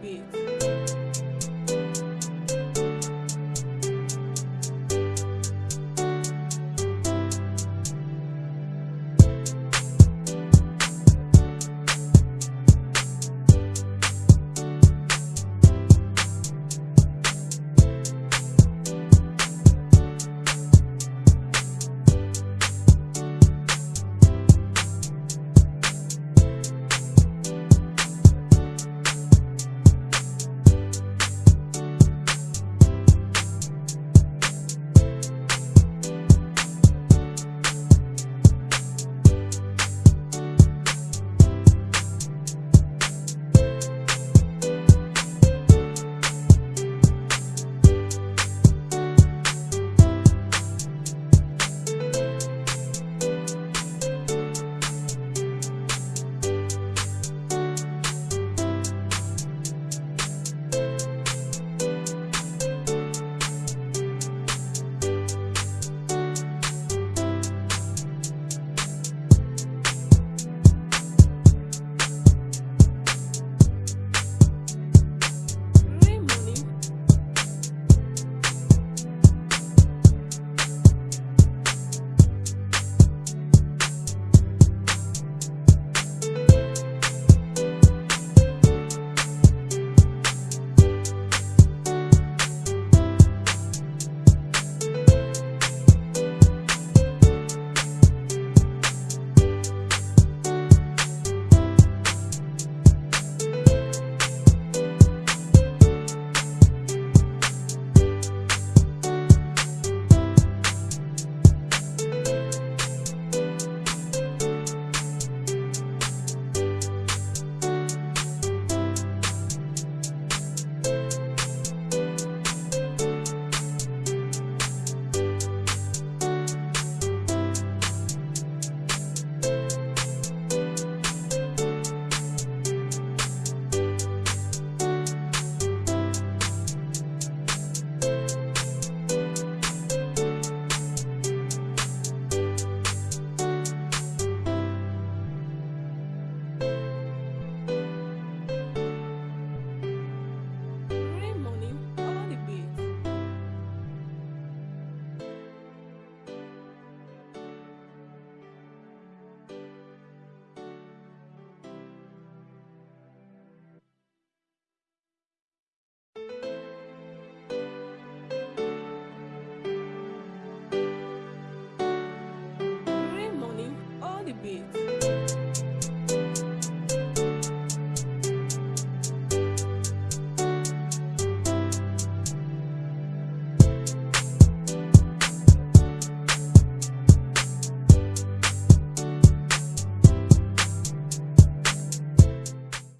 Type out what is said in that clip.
beats.